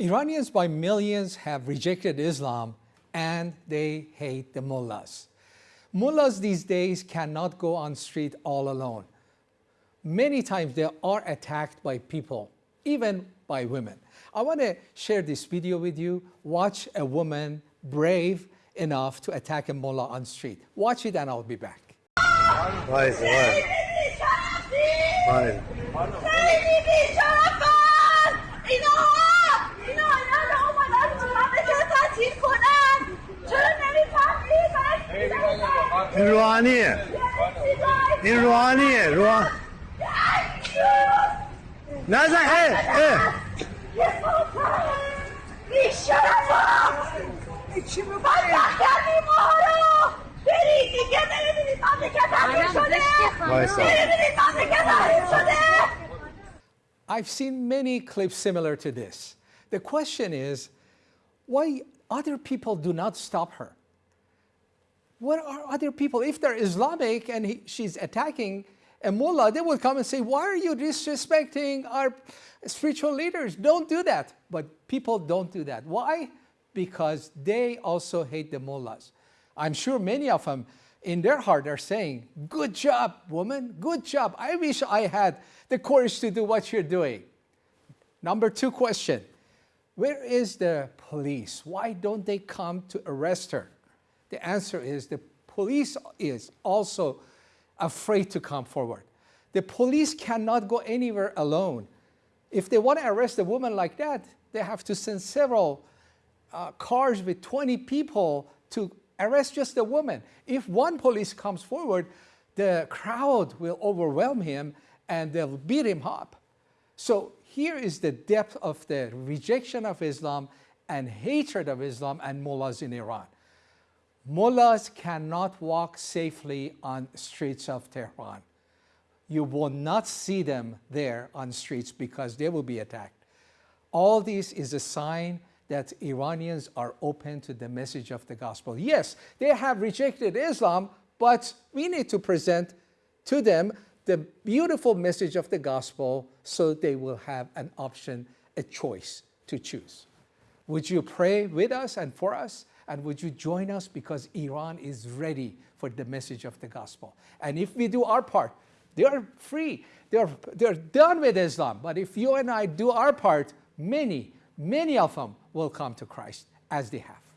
Iranians by millions have rejected Islam and they hate the mullahs. Mullahs these days cannot go on street all alone. Many times they are attacked by people, even by women. I want to share this video with you. Watch a woman brave enough to attack a mullah on street. Watch it and I'll be back. Why is it? Why? Why? تغییر شده وایسا. نمیبینید مملکت تغییر شده I've seen many clips similar to this. The question is, why other people do not stop her? What are other people? If they're Islamic and he, she's attacking a mullah, they will come and say, why are you disrespecting our spiritual leaders? Don't do that. But people don't do that. Why? Because they also hate the mullahs. I'm sure many of them in their heart are saying, good job, woman, good job. I wish I had the courage to do what you're doing. Number two question, where is the police? Why don't they come to arrest her? The answer is the police is also afraid to come forward. The police cannot go anywhere alone. If they want to arrest a woman like that, they have to send several uh, cars with 20 people to arrest just a woman. If one police comes forward, the crowd will overwhelm him and they'll beat him up. So here is the depth of the rejection of Islam and hatred of Islam and mullahs in Iran. Mullahs cannot walk safely on streets of Tehran. You will not see them there on streets because they will be attacked. All this is a sign that Iranians are open to the message of the gospel. Yes, they have rejected Islam, but we need to present to them the beautiful message of the gospel so they will have an option, a choice to choose. Would you pray with us and for us? And would you join us because Iran is ready for the message of the gospel. And if we do our part, they are free. They're, they're done with Islam. But if you and I do our part, many, many of them will come to Christ as they have.